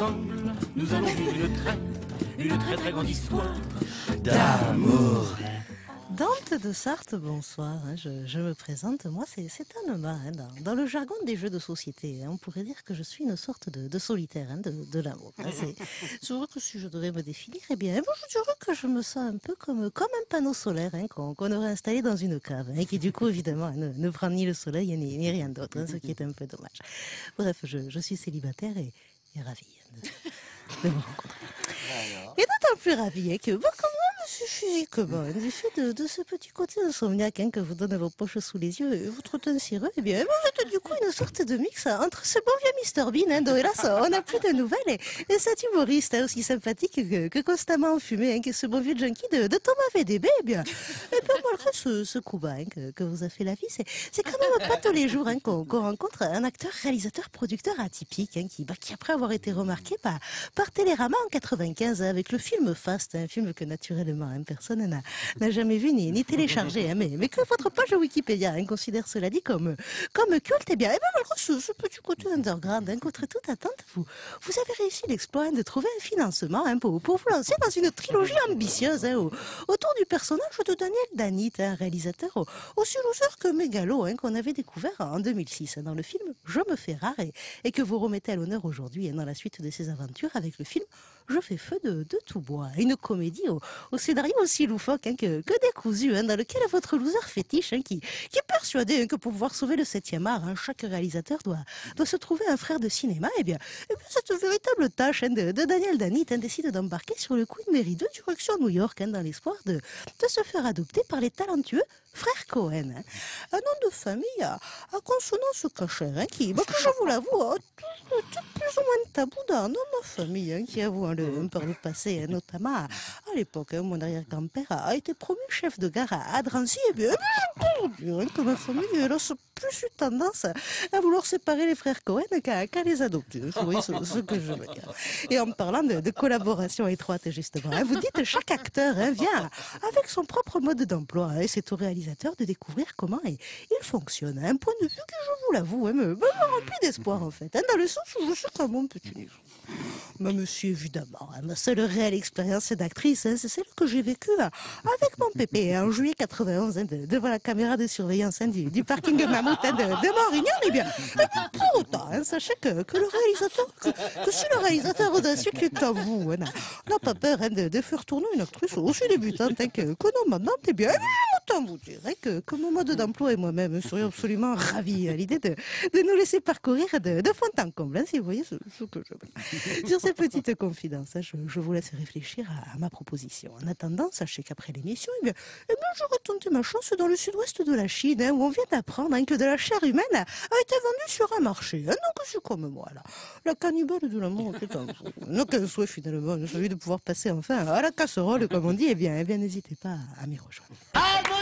ensemble, nous allons vivre une très, une très très grande histoire d'amour. Dante de Sarthe, bonsoir. hein, Je, je me présente, moi c'est c'est Anema. hein, dans, dans le jargon des jeux de société, hein, on pourrait dire que je suis une sorte de, de solitaire hein, de, de l'amour. hein. C'est vrai que si je devais me définir, eh bien, moi, je dirais que je me sens un peu comme, comme un panneau solaire hein, qu'on aurait installé dans une cave, hein, et qui du coup, évidemment, ne, ne prend ni le soleil ni, ni rien d'autre, hein, ce qui est un peu dommage. Bref, je, je suis célibataire et, et ravie hein, de, vous rencontrer. Et d'autant plus ravi hein, que, comme moi, monsieur physiquement, hein, du fait de, de ce petit côté insomniaque hein, que vous donnent vos poches sous les yeux et votre teint cireux, eh bien, vous êtes du coup une sorte de mix entre ce bon vieux Mr Bean, hein, dont hélas on n'a plus de nouvelles, et, et cet humoriste hein, aussi sympathique que, constamment enfumé, hein, que ce bon vieux junkie de, de Thomas VDB, eh bien, et bien malgré ce, ce coup bas hein, que, vous a fait la vie, c'est quand même pas tous les jours hein, qu'on rencontre un acteur, réalisateur, producteur atypique, qui, bah, qui après avoir été remarqué par, par Télérama en 95 hein, avec le film Fast, un film que naturellement personne n'a jamais vu ni, téléchargé, mais, que votre page Wikipédia considère cela dit comme, comme et bien, et bien malgré ce, petit côté underground, hein, contre toute attente, vous, avez réussi l'exploit de trouver un financement hein, pour, vous lancer dans une trilogie ambitieuse hein, au- autour du personnage de Daniel Danit, un réalisateur au- aussi que mégalo hein, qu'on avait découvert en 2006 hein, dans le film Je me fais rare et, que vous remettez à l'honneur aujourd'hui dans la suite de ses aventures avec le film Je fais feu de, tout bois, une comédie au, scénario aussi loufoque que, que décousu, dans lequel votre loser fétiche qui, qui est persuadé que pour pouvoir sauver le 7e art, hein, chaque réalisateur doit, doit se trouver un frère de cinéma, et bien, eh bien cette véritable tâche hein, de, Daniel Danit hein, décide d'embarquer sur le Queen Mary 2 direction New York hein, dans l'espoir de, de se faire adopter par les talentueux frères Cohen. Un nom de famille à, consonance cachère, qui, bah, je vous l'avoue, a tout, plus ou moins tabou dans, ma famille, qui avoue le, par le passé, notamment à, à l'époque, mon arrière-grand-père a, été promu chef de gare à, à Drancy, et eh bien, hein, que ma famille ce- plus eu tendance à vouloir séparer les frères Cohen qu'à les adopter. Vous ce, que je veux dire. Et en parlant de, collaboration étroite, justement, hein, vous dites chaque acteur hein, vient avec son propre mode d'emploi hein, et c'est au réalisateur de découvrir comment il, fonctionne. Un point de vue que je vous l'avoue, me, me remplit d'espoir en fait, dans le sens où je suis comme mon petit niveau. Mais monsieur, évidemment, ma seule réelle expérience d'actrice, c'est celle que j'ai vécue avec mon pépé en juillet 91, hein, de- devant la caméra de surveillance hein, du, parking de de, Morignan. Eh bien, eh bien, pour autant, hein, sachez que, que le réalisateur, que, si le réalisateur audacieux qui est à vous hein, n'a pas peur hein, de, faire tourner une actrice aussi débutante que, que non maintenant, eh bien, autant vous dire hein, que, que mon mode d'emploi et moi-même serions absolument ravis à l'idée de, nous laisser parcourir de, de fond en comble, hein, si vous voyez ce, que je. Sur ces petites confidences, hein, je, je vous laisse réfléchir à, ma proposition. En attendant, sachez qu'après l'émission, eh bien, eh j'aurais tenté ma chance dans le sud-ouest de la Chine, hein, où on vient d'apprendre hein, que de la chair humaine a été vendue sur un marché. Donc, c'est comme moi, là. La cannibale de l'amour. N'a qu'un souhait, finalement, celui de pouvoir passer enfin à la casserole, comme on dit. Eh bien, eh bien n'hésitez pas à m'y rejoindre.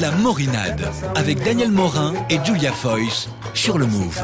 La Morinade avec Daniel Morin et Julia Foyce sur le Move.